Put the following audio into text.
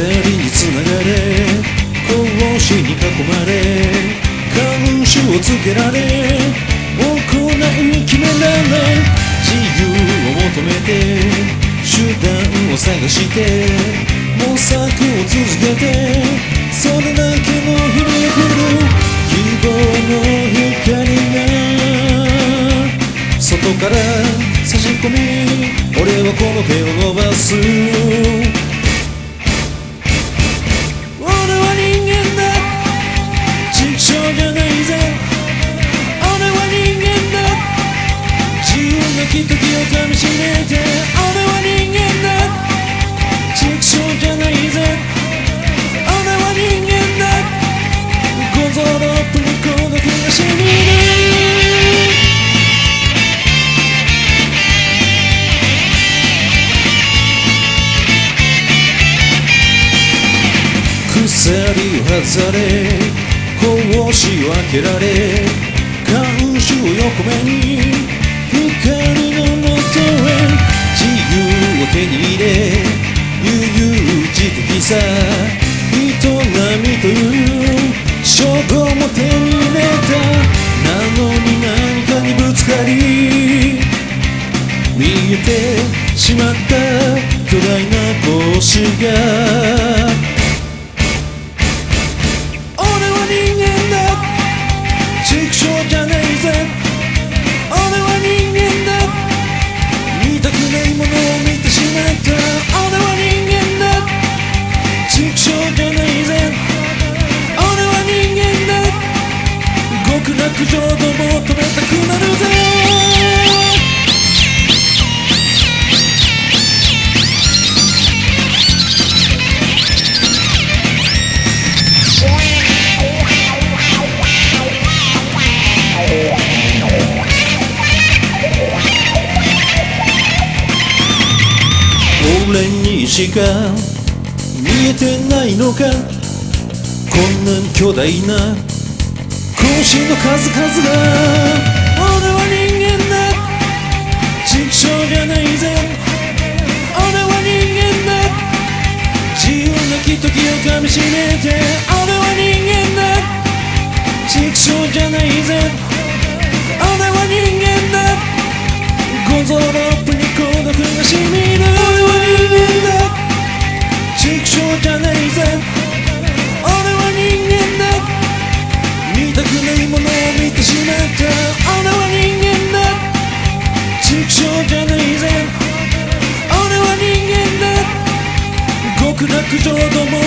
鎖につながれ格子に囲まれ監視をつけられ行い決められ自由を求めて手段を探して模索を続けてそれだけの日々降る。希望の光が外から差し込み俺はこの手を伸ばす。鎖外され格子を開けられ看守を横目に光のもとへ自由を手に入れ悠々自適さ営みという称号も手に入れたなのに何かにぶつかり見えてしまった巨大な格子が極楽浄土求めたくなるぜ。俺にしか見えてない。のかこんなに巨大な更新の数々が俺は人間だ。畜生じゃないぜ。俺は人間だ。自由なき時をかみしめて俺は人間だ。畜生じゃないぜ。俺は人間だ。ゴゾロップに孤独が染み上ども